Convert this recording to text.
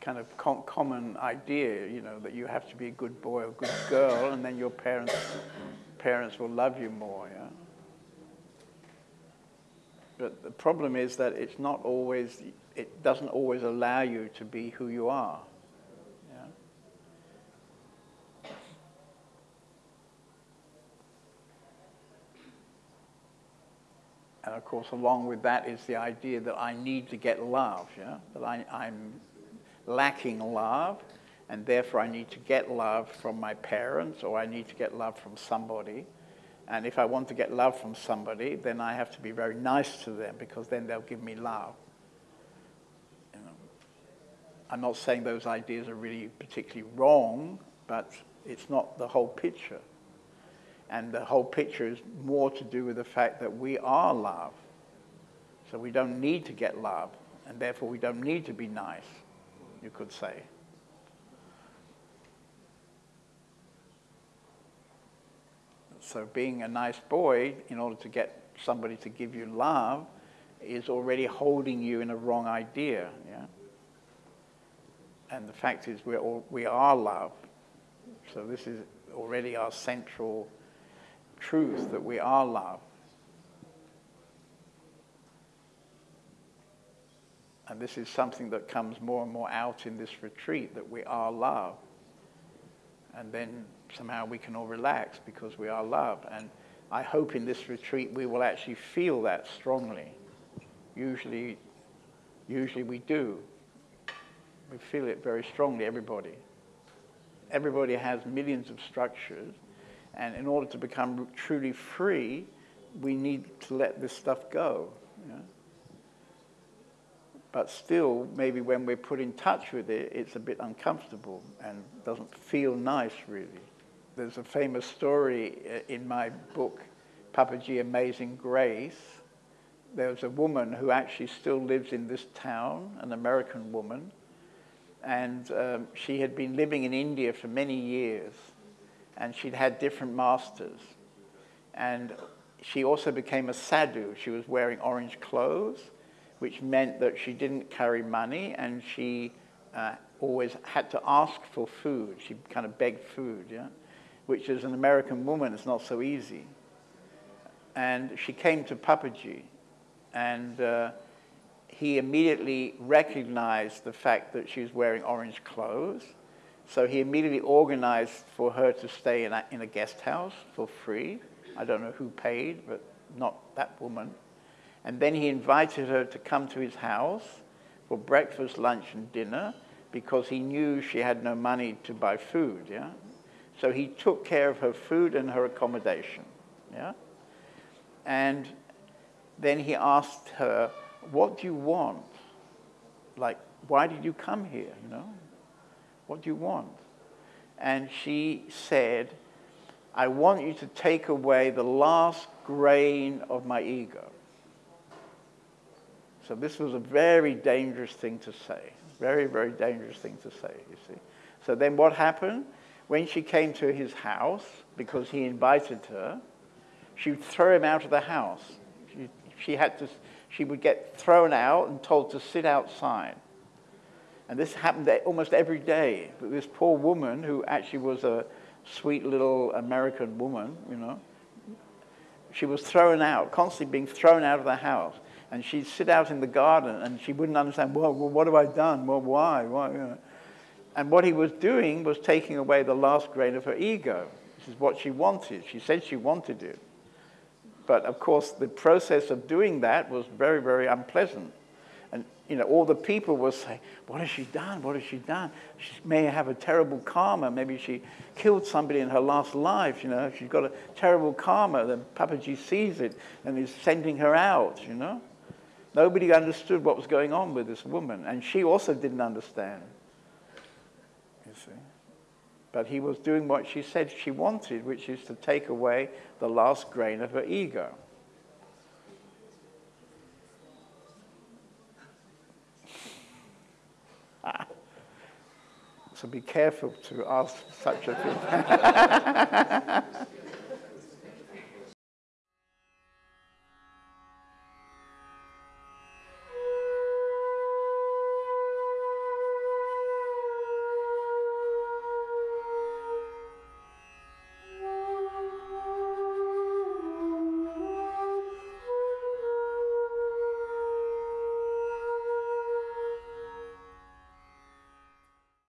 kind of com common idea, you know, that you have to be a good boy or good girl, and then your parents parents will love you more. Yeah. But the problem is that it's not always. It doesn't always allow you to be who you are. And of course, along with that is the idea that I need to get love, yeah? that I, I'm lacking love, and therefore I need to get love from my parents or I need to get love from somebody. And if I want to get love from somebody, then I have to be very nice to them because then they'll give me love. You know, I'm not saying those ideas are really particularly wrong, but it's not the whole picture. And the whole picture is more to do with the fact that we are love. So we don't need to get love, and therefore we don't need to be nice, you could say. So being a nice boy, in order to get somebody to give you love, is already holding you in a wrong idea. Yeah? And the fact is, we're all, we are love. So this is already our central truth that we are love. And this is something that comes more and more out in this retreat that we are love. And then somehow we can all relax because we are love. And I hope in this retreat we will actually feel that strongly. Usually, usually we do. We feel it very strongly, everybody. Everybody has millions of structures, and in order to become truly free, we need to let this stuff go. You know? But still, maybe when we're put in touch with it, it's a bit uncomfortable and doesn't feel nice, really. There's a famous story uh, in my book, Papaji Amazing Grace. There was a woman who actually still lives in this town, an American woman, and um, she had been living in India for many years and she'd had different masters. And she also became a sadhu. She was wearing orange clothes, which meant that she didn't carry money and she uh, always had to ask for food. She kind of begged food, yeah? which as an American woman is not so easy. And she came to Papaji and uh, he immediately recognized the fact that she was wearing orange clothes so he immediately organized for her to stay in a, in a guest house for free. I don't know who paid, but not that woman. And then he invited her to come to his house for breakfast, lunch, and dinner because he knew she had no money to buy food. Yeah? So he took care of her food and her accommodation. Yeah? And then he asked her, What do you want? Like, why did you come here? You know? What do you want? And she said, I want you to take away the last grain of my ego. So this was a very dangerous thing to say. Very, very dangerous thing to say, you see. So then what happened? When she came to his house, because he invited her, she would throw him out of the house. She, she, had to, she would get thrown out and told to sit outside. And this happened almost every day. But this poor woman, who actually was a sweet little American woman, you know, she was thrown out, constantly being thrown out of the house. And she'd sit out in the garden and she wouldn't understand, well, well what have I done? Well, why? why? And what he was doing was taking away the last grain of her ego. This is what she wanted. She said she wanted it. But of course, the process of doing that was very, very unpleasant And you know, all the people will say, what has she done? What has she done? She may have a terrible karma. Maybe she killed somebody in her last life, you know. She's got a terrible karma. Then Papaji sees it and is sending her out, you know. Nobody understood what was going on with this woman. And she also didn't understand, you see. But he was doing what she said she wanted, which is to take away the last grain of her ego. so be careful to ask such a thing.